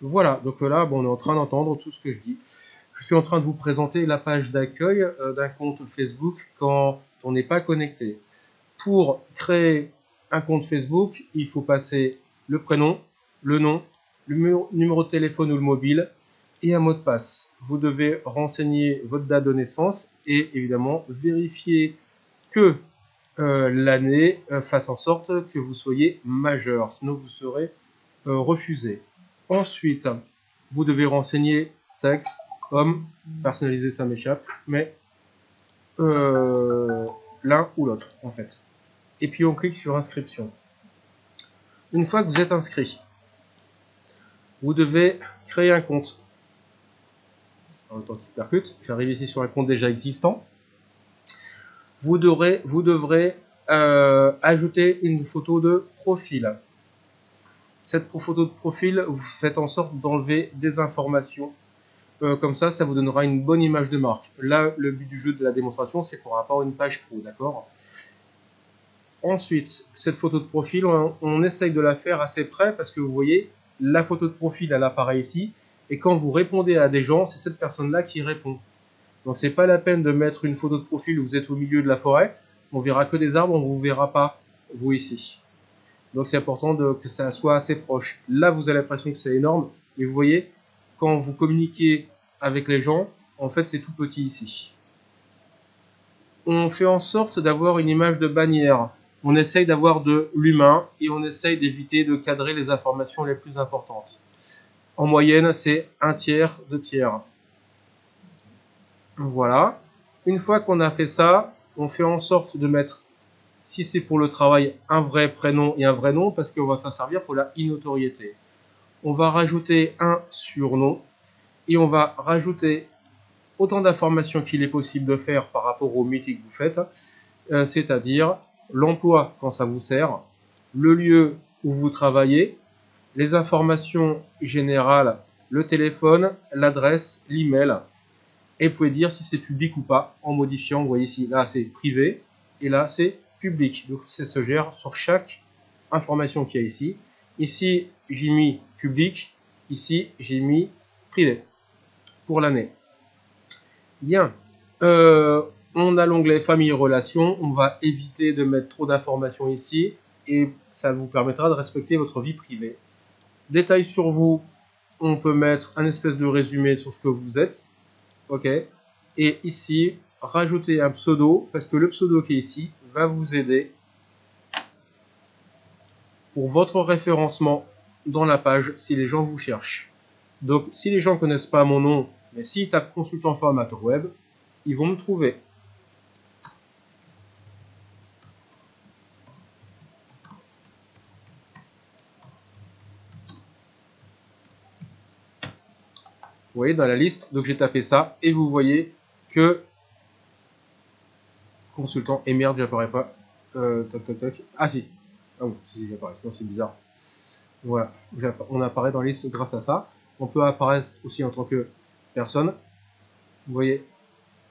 Voilà, donc là, bon, on est en train d'entendre tout ce que je dis. Je suis en train de vous présenter la page d'accueil euh, d'un compte Facebook quand on n'est pas connecté. Pour créer un compte Facebook, il faut passer le prénom, le nom, le numéro de téléphone ou le mobile et un mot de passe. Vous devez renseigner votre date de naissance et évidemment vérifier que euh, l'année euh, fasse en sorte que vous soyez majeur, sinon vous serez refusé. Ensuite, vous devez renseigner sexe, homme, personnalisé ça m'échappe, mais euh, l'un ou l'autre en fait. Et puis on clique sur inscription. Une fois que vous êtes inscrit, vous devez créer un compte. En temps qu'il percute, j'arrive ici sur un compte déjà existant. Vous devrez, vous devrez euh, ajouter une photo de profil. Cette photo de profil, vous faites en sorte d'enlever des informations. Euh, comme ça, ça vous donnera une bonne image de marque. Là, le but du jeu de la démonstration, c'est pour à une page pro, d'accord? Ensuite, cette photo de profil, on, essaye de la faire assez près parce que vous voyez, la photo de profil, elle apparaît ici. Et quand vous répondez à des gens, c'est cette personne-là qui répond. Donc c'est pas la peine de mettre une photo de profil où vous êtes au milieu de la forêt. On verra que des arbres, on ne vous verra pas, vous ici. Donc c'est important que ça soit assez proche. Là, vous avez l'impression que c'est énorme, mais vous voyez, quand vous communiquez avec les gens, en fait, c'est tout petit ici. On fait en sorte d'avoir une image de bannière. On essaye d'avoir de l'humain et on essaye d'éviter de cadrer les informations les plus importantes. En moyenne, c'est un tiers, deux tiers. Voilà. Une fois qu'on a fait ça, on fait en sorte de mettre si c'est pour le travail, un vrai prénom et un vrai nom, parce qu'on va s'en servir pour la e-notoriété. On va rajouter un surnom, et on va rajouter autant d'informations qu'il est possible de faire par rapport au métier que vous faites, euh, c'est-à-dire l'emploi quand ça vous sert, le lieu où vous travaillez, les informations générales, le téléphone, l'adresse, l'email, et vous pouvez dire si c'est public ou pas en modifiant, vous voyez ici, là c'est privé, et là c'est public. Donc ça se gère sur chaque information qu'il y a ici. Ici, j'ai mis public. Ici, j'ai mis privé pour l'année. Bien. Euh, on a l'onglet famille relations. On va éviter de mettre trop d'informations ici et ça vous permettra de respecter votre vie privée. Détails sur vous. On peut mettre un espèce de résumé sur ce que vous êtes. OK. Et ici, rajouter un pseudo parce que le pseudo qui est ici va vous aider pour votre référencement dans la page si les gens vous cherchent. Donc si les gens ne connaissent pas mon nom, mais s'ils tapent consultant formateur web, ils vont me trouver. Vous voyez dans la liste, donc j'ai tapé ça et vous voyez que consultant et merde j'apparais pas. Euh, ah si. Ah si j'apparais. C'est bizarre. Voilà. On apparaît dans la liste grâce à ça. On peut apparaître aussi en tant que personne. Vous voyez?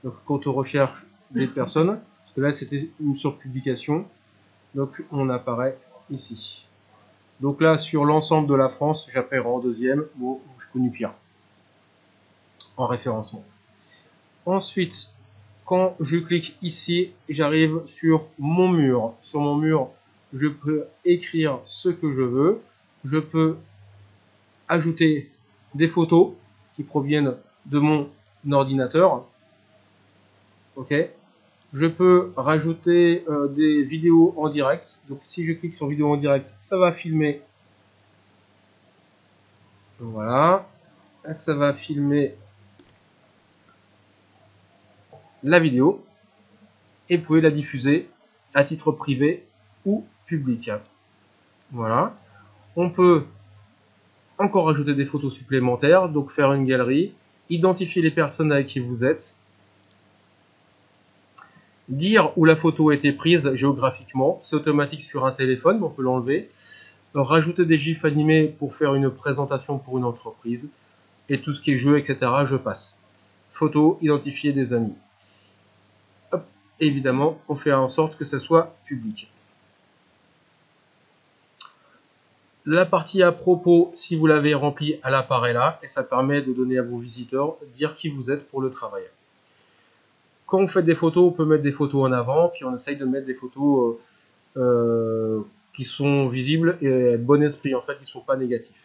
Donc quand on recherche des personnes. Parce que là c'était une surpublication. Donc on apparaît ici. Donc là sur l'ensemble de la France j'apparais en deuxième. Ou je connais pire en référencement. Ensuite quand je clique ici, j'arrive sur mon mur. Sur mon mur, je peux écrire ce que je veux. Je peux ajouter des photos qui proviennent de mon ordinateur. Ok. Je peux rajouter euh, des vidéos en direct. Donc si je clique sur vidéo en direct, ça va filmer. Voilà. Ça va filmer la vidéo et vous pouvez la diffuser à titre privé ou public. Voilà. On peut encore ajouter des photos supplémentaires, donc faire une galerie, identifier les personnes avec qui vous êtes, dire où la photo a été prise géographiquement, c'est automatique sur un téléphone, on peut l'enlever, rajouter des gifs animés pour faire une présentation pour une entreprise, et tout ce qui est jeu, etc., je passe. Photo, identifier des amis évidemment, on fait en sorte que ça soit public. La partie à propos, si vous l'avez remplie, elle apparaît là et ça permet de donner à vos visiteurs, dire qui vous êtes pour le travail. Quand vous faites des photos, on peut mettre des photos en avant, puis on essaye de mettre des photos euh, euh, qui sont visibles et bon esprit, en fait, qui ne sont pas négatifs.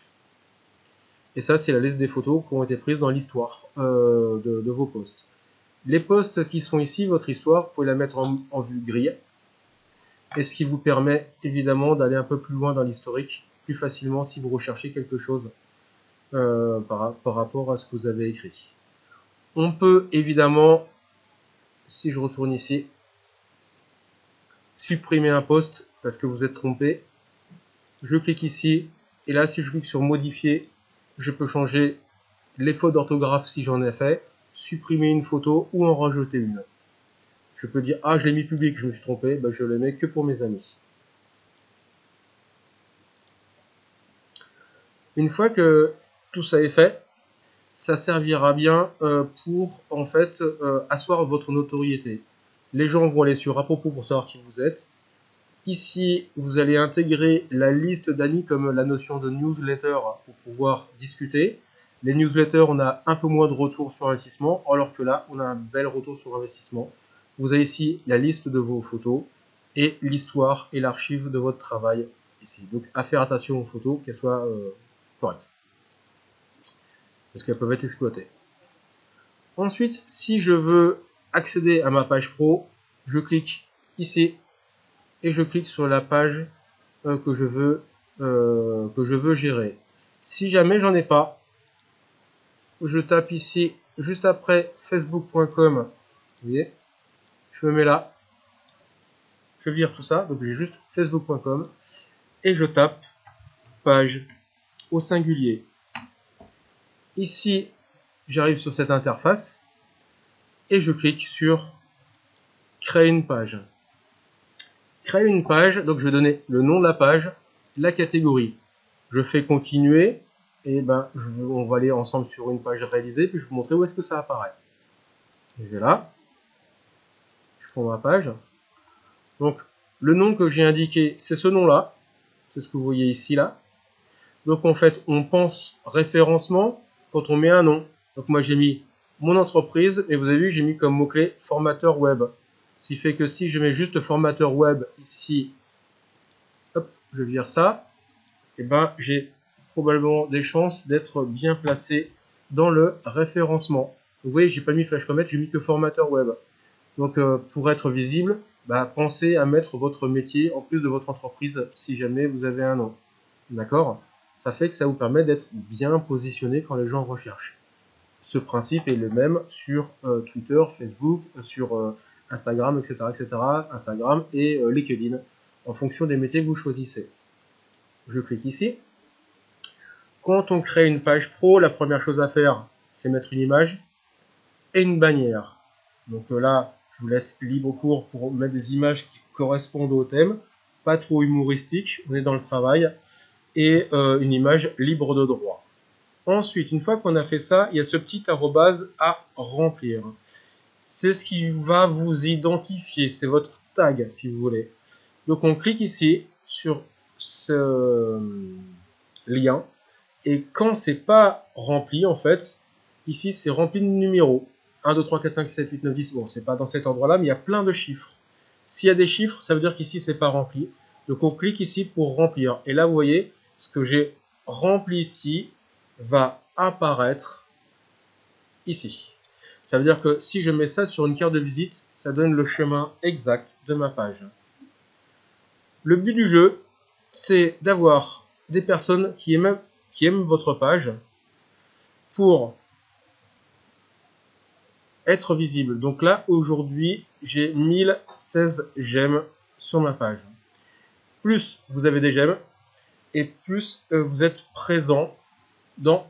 Et ça, c'est la liste des photos qui ont été prises dans l'histoire euh, de, vos posts. Les posts qui sont ici, votre histoire, vous pouvez la mettre en, vue grille. Et ce qui vous permet évidemment d'aller un peu plus loin dans l'historique, plus facilement si vous recherchez quelque chose par, par rapport à ce que vous avez écrit. On peut évidemment si je retourne ici, supprimer un poste parce que vous êtes trompé, je clique ici, et là si je clique sur modifier, je peux changer les fautes d'orthographe si j'en ai fait, supprimer une photo ou en rajouter une. Je peux dire, ah je l'ai mis public, je me suis trompé, ben, je le mets que pour mes amis. Une fois que tout ça est fait, ça servira bien euh, pour en fait euh, asseoir votre notoriété. Les gens vont aller sur à propos pour savoir qui vous êtes. Ici, vous allez intégrer la liste d'amis comme la notion de newsletter pour pouvoir discuter. Les newsletters, on a un peu moins de retour sur investissement, alors que là, on a un bel retour sur investissement. Vous avez ici la liste de vos photos et l'histoire et l'archive de votre travail ici. Donc, à faire attention aux photos, qu'elles soient euh, correctes parce qu'elles peuvent être exploitées. Ensuite, si je veux accéder à ma page pro, je clique ici et je clique sur la page euh, que, je veux, euh, que je veux gérer. Si jamais j'en ai pas, je tape ici juste après facebook.com. Vous voyez? Je me mets là. Je vire tout ça. Donc j'ai juste facebook.com et je tape page au singulier. Ici, j'arrive sur cette interface et je clique sur créer une page. Créer une page, donc je vais donner le nom de la page, la catégorie. Je fais continuer et ben on va aller ensemble sur une page réalisée puis je vais vous montrer où est-ce que ça apparaît. Je vais là, je prends ma page. Donc le nom que j'ai indiqué, c'est ce nom-là, c'est ce que vous voyez ici là. Donc en fait, on pense référencement, quand on met un nom. Donc moi j'ai mis mon entreprise et vous avez vu j'ai mis comme mot-clé formateur web. Ce qui fait que si je mets juste formateur web ici, hop, je vire ça, et ben j'ai probablement des chances d'être bien placé dans le référencement. Vous voyez, j'ai pas mis Flash Comet, j'ai mis que formateur web. Donc euh, pour être visible, bah, pensez à mettre votre métier en plus de votre entreprise si jamais vous avez un nom. D'accord? Ça fait que ça vous permet d'être bien positionné quand les gens recherchent. Ce principe est le même sur euh, Twitter, Facebook, euh, sur Instagram, etc., etc., Instagram et LinkedIn, en fonction des métiers que vous choisissez. Je clique ici. Quand on crée une page pro, la première chose à faire, c'est mettre une image et une bannière. Donc là, je vous laisse libre cours pour mettre des images qui correspondent au thème, pas trop humoristiques, on est dans le travail et euh, une image libre de droit. Ensuite, une fois qu'on a fait ça, il y a ce petit arrobase à remplir. C'est ce qui va vous identifier, c'est votre tag si vous voulez. Donc on clique ici sur ce lien et quand c'est pas rempli en fait, ici c'est rempli de numéros. 1, 2, 3, 4, 5, 6, 7, 8, 9, 10. Bon, c'est pas dans cet endroit là, mais il y a plein de chiffres. S'il y a des chiffres, ça veut dire qu'ici c'est pas rempli. Donc on clique ici pour remplir. Et là vous voyez, ce que j'ai rempli ici va apparaître ici. Ça veut dire que si je mets ça sur une carte de visite, ça donne le chemin exact de ma page. Le but du jeu, c'est d'avoir des personnes qui aiment, qui aiment votre page pour être visible. Donc là, aujourd'hui, j'ai 1016 j'aime sur ma page. Plus vous avez des j'aime, et plus euh, vous êtes présent dans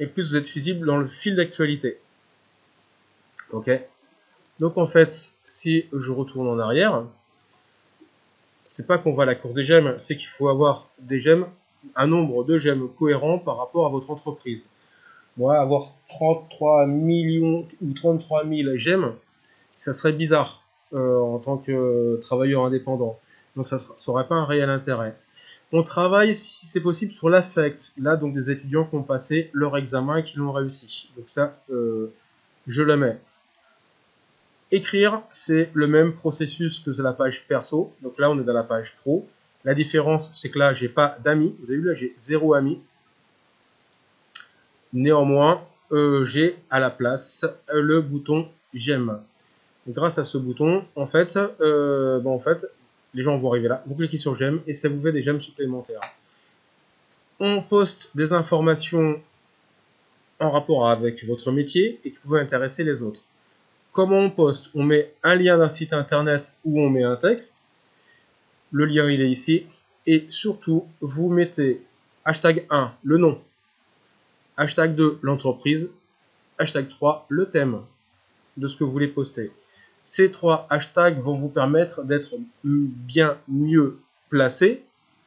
et plus vous êtes visible dans le fil d'actualité. Ok? Donc en fait, si je retourne en arrière, c'est pas qu'on va à la course des gemmes, c'est qu'il faut avoir des gemmes, un nombre de gemmes cohérent par rapport à votre entreprise. Moi, avoir 33 millions ou 33 000 gemmes, ça serait bizarre euh, en tant que travailleur indépendant. Donc ça n'aurait pas un réel intérêt. On travaille, si c'est possible, sur l'affect. Là, donc des étudiants qui ont passé leur examen et qui l'ont réussi. Donc ça, euh, je le mets. Écrire, c'est le même processus que la page perso. Donc là, on est dans la page pro. La différence, c'est que là, j'ai pas d'amis. Vous avez vu, là, j'ai zéro ami. Néanmoins, euh, j'ai à la place le bouton j'aime. Grâce à ce bouton, en fait, euh, bon, en fait, les gens vont arriver là, vous cliquez sur j'aime et ça vous fait des j'aime supplémentaires. On poste des informations en rapport avec votre métier et qui peuvent intéresser les autres. Comment on poste? On met un lien d'un site internet ou on met un texte. Le lien il est ici. Et surtout, vous mettez hashtag 1, le nom. Hashtag 2, l'entreprise. Hashtag 3, le thème de ce que vous voulez poster. Ces trois hashtags vont vous permettre d'être bien mieux placé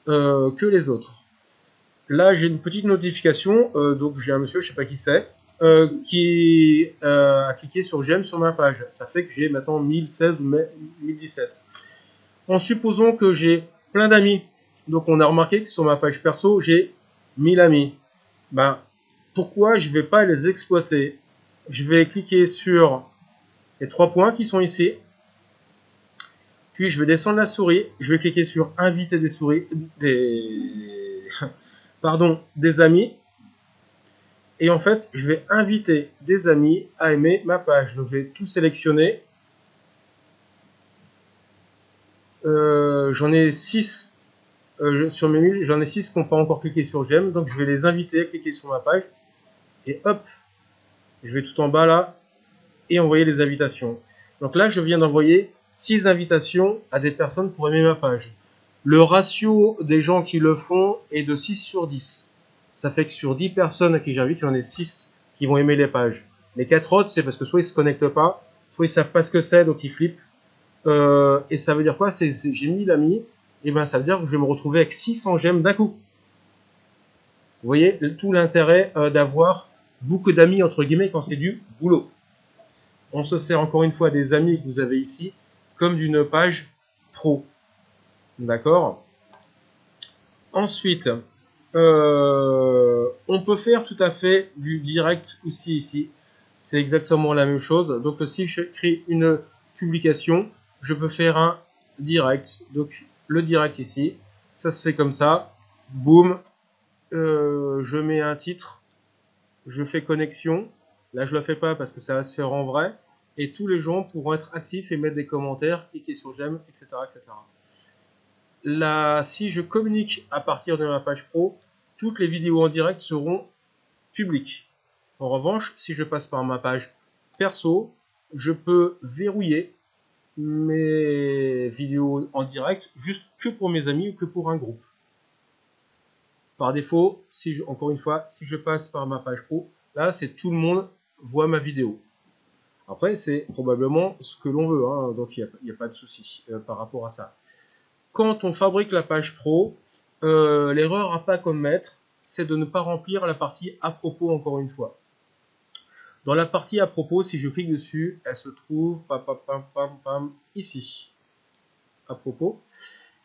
euh, que les autres. Là, j'ai une petite notification, euh, donc j'ai un monsieur, je sais pas qui c'est, euh, qui a cliqué sur j'aime sur ma page. Ça fait que j'ai maintenant 1016 ou 1017. En supposant que j'ai plein d'amis, donc on a remarqué que sur ma page perso, j'ai 1000 amis. Ben, pourquoi je vais pas les exploiter? Je vais cliquer sur les trois points qui sont ici. Puis je vais descendre la souris, je vais cliquer sur inviter des souris, des, des amis. Et en fait, je vais inviter des amis à aimer ma page. Donc je vais tout sélectionner. Euh, j'en ai 6 euh, sur mes 1000, j'en ai 6 qui n'ont pas encore cliqué sur j'aime. Donc je vais les inviter à cliquer sur ma page. Et hop, je vais tout en bas là, et envoyer les invitations. Donc là, je viens d'envoyer 6 invitations à des personnes pour aimer ma page. Le ratio des gens qui le font est de 6 sur 10. Ça fait que sur 10 personnes à qui j'invite, j'en ai 6 qui vont aimer les pages. Les 4 autres, c'est parce que soit ils se connectent pas, soit ils savent pas ce que c'est, donc ils flippent. Euh, et ça veut dire quoi J'ai mis l'ami, et ben ça veut dire que je vais me retrouver avec 600 j'aime d'un coup. Vous voyez tout l'intérêt euh, d'avoir beaucoup d'amis entre guillemets quand c'est du boulot on se sert encore une fois des amis que vous avez ici comme d'une page pro. D'accord? Ensuite, euh, on peut faire tout à fait du direct aussi ici. C'est exactement la même chose. Donc si je crée une publication, je peux faire un direct. Donc le direct ici, ça se fait comme ça. Boum. Euh, je mets un titre. Je fais connexion. Là, je le fais pas parce que ça va se faire en vrai et tous les gens pourront être actifs et mettre des commentaires, cliquer sur j'aime, etc., etc. Là, si je communique à partir de ma page pro, toutes les vidéos en direct seront publiques. En revanche, si je passe par ma page perso, je peux verrouiller mes vidéos en direct juste que pour mes amis ou que pour un groupe. Par défaut, si encore une fois, si je passe par ma page pro, là c'est tout le monde voit ma vidéo. Après, c'est probablement ce que l'on veut, hein, donc il n'y a, pas de souci euh, par rapport à ça. Quand on fabrique la page pro, euh, l'erreur à pas commettre, c'est de ne pas remplir la partie à propos encore une fois. Dans la partie à propos, si je clique dessus, elle se trouve pam, pam, pam, pam, ici. À propos.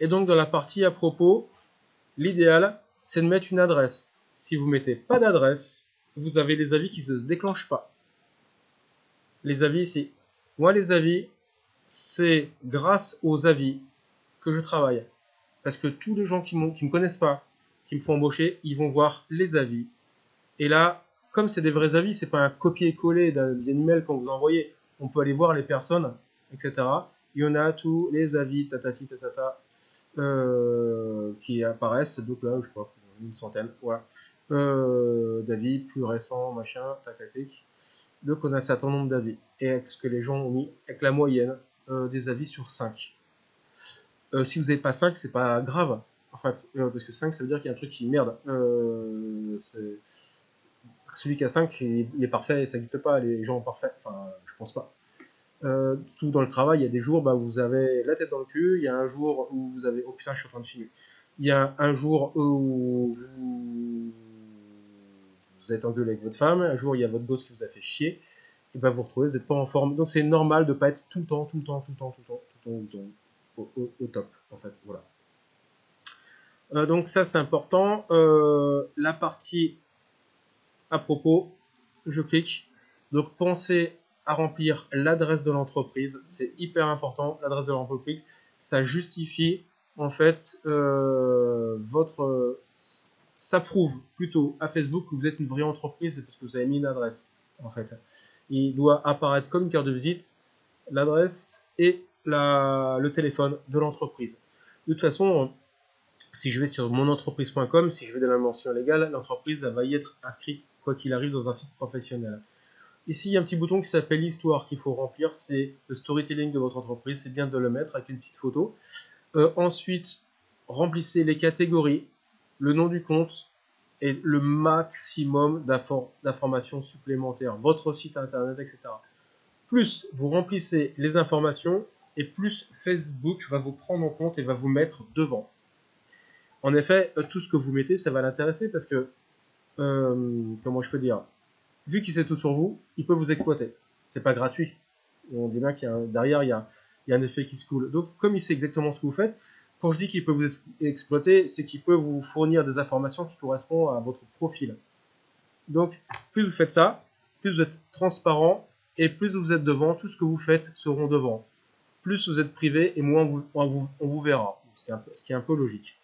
Et donc dans la partie à propos, l'idéal, c'est de mettre une adresse. Si vous mettez pas d'adresse, vous avez des avis qui ne se déclenchent pas les avis ici. Moi, les avis, c'est grâce aux avis que je travaille. Parce que tous les gens qui ne me connaissent pas, qui me font embaucher, ils vont voir les avis. Et là, comme c'est des vrais avis, c'est pas un copier-coller d'un email qu'on vous a envoyé. On peut aller voir les personnes, etc. Il y en a tous les avis, tatati, tatata, euh, qui apparaissent. Donc là, je pas, une centaine, voilà. Euh, d'avis plus récents, machin, tatatique. Donc on a un certain nombre d'avis. Et avec ce que les gens ont mis, avec la moyenne euh, des avis sur 5. Euh, si vous n'avez pas 5, c'est pas grave. En fait, parce que 5, ça veut dire qu'il y a un truc qui merde. Celui qui a 5, il, est parfait, ça n'existe pas, les gens parfaits. Enfin, je pense pas. tout dans le travail, il y a des jours, bah, vous avez la tête dans le cul, il y a un jour où vous avez... Oh putain, je suis en train de filmer. Il y a un jour où vous vous êtes engueulé avec votre femme, un jour il y a votre boss qui vous a fait chier, et ben vous retrouvez, vous n'êtes pas en forme. Donc c'est normal de ne pas être tout le temps, tout le temps, tout le temps, tout le temps, tout le temps, au, top, en fait. Voilà. Euh, donc ça c'est important. la partie à propos, je clique. Donc pensez à remplir l'adresse de l'entreprise. C'est hyper important, l'adresse de l'entreprise. Ça justifie en fait votre ça prouve plutôt à Facebook que vous êtes une vraie entreprise parce que vous avez mis une adresse en fait. Il doit apparaître comme une carte de visite l'adresse et le téléphone de l'entreprise. De toute façon, si je vais sur monentreprise.com, si je vais dans la mention légale, l'entreprise va y être inscrite quoi qu'il arrive dans un site professionnel. Ici, il y a un petit bouton qui s'appelle Histoire qu'il faut remplir, c'est le storytelling de votre entreprise, c'est bien de le mettre avec une petite photo. Euh, ensuite, remplissez les catégories, le nom du compte et le maximum d'informations supplémentaires, votre site internet, etc. Plus vous remplissez les informations et plus Facebook va vous prendre en compte et va vous mettre devant. En effet, euh, tout ce que vous mettez, ça va l'intéresser parce que, euh, comment je peux dire, vu qu'il sait tout sur vous, il peut vous exploiter. C'est pas gratuit. On dit bien qu'il y a derrière, il y a, il y a un effet qui se coule. Donc, comme il sait exactement ce que vous faites, quand je dis qu'il peut vous exploiter, c'est qu'il peut vous fournir des informations qui correspondent à votre profil. Donc, plus vous faites ça, plus vous êtes transparent et plus vous êtes devant, tout ce que vous faites seront devant. Plus vous êtes privé et moins on vous, verra, ce qui est un peu logique.